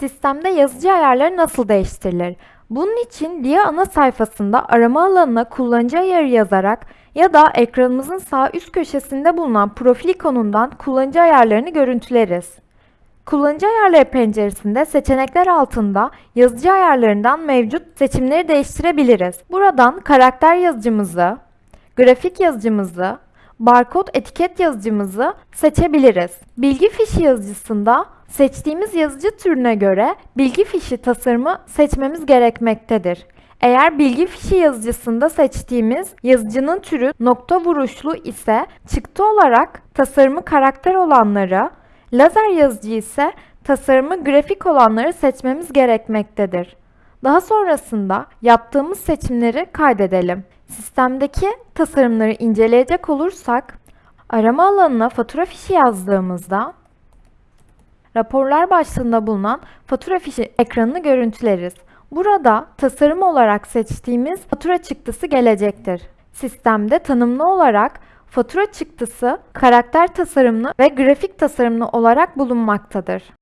Sistemde yazıcı ayarları nasıl değiştirilir? Bunun için LIA ana sayfasında arama alanına kullanıcı ayarı yazarak ya da ekranımızın sağ üst köşesinde bulunan profil ikonundan kullanıcı ayarlarını görüntüleriz. Kullanıcı ayarları penceresinde seçenekler altında yazıcı ayarlarından mevcut seçimleri değiştirebiliriz. Buradan karakter yazıcımızı, grafik yazıcımızı, barkod etiket yazıcımızı seçebiliriz. Bilgi fişi yazıcısında seçtiğimiz yazıcı türüne göre bilgi fişi tasarımı seçmemiz gerekmektedir. Eğer bilgi fişi yazıcısında seçtiğimiz yazıcının türü nokta vuruşlu ise çıktı olarak tasarımı karakter olanları, lazer yazıcı ise tasarımı grafik olanları seçmemiz gerekmektedir. Daha sonrasında yaptığımız seçimleri kaydedelim. Sistemdeki tasarımları inceleyecek olursak, arama alanına fatura fişi yazdığımızda raporlar başlığında bulunan fatura fişi ekranını görüntüleriz. Burada tasarım olarak seçtiğimiz fatura çıktısı gelecektir. Sistemde tanımlı olarak fatura çıktısı karakter tasarımlı ve grafik tasarımlı olarak bulunmaktadır.